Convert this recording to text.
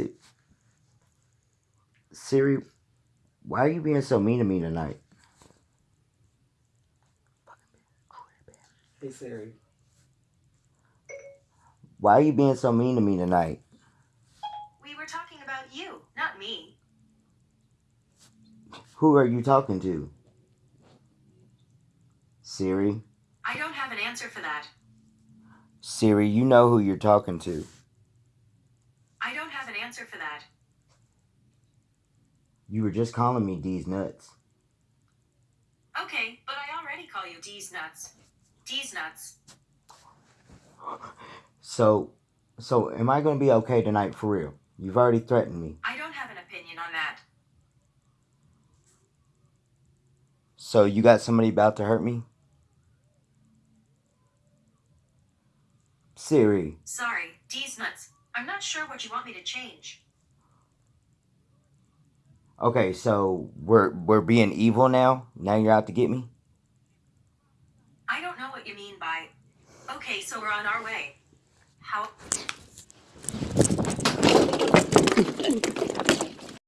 Si- Siri, why are you being so mean to me tonight? Hey Siri. Why are you being so mean to me tonight? We were talking about you, not me. Who are you talking to? Siri? I don't have an answer for that. Siri, you know who you're talking to. I don't have an answer for that. You were just calling me D's nuts. Okay, but I already call you D's nuts. D's nuts. So, so am I gonna be okay tonight for real? You've already threatened me. I don't have an opinion on that. So you got somebody about to hurt me? Siri, Sorry, D's nuts. I'm not sure what you want me to change. okay, so we're we're being evil now. Now you're out to get me. I don't know what you mean by. Okay, so we're on our way.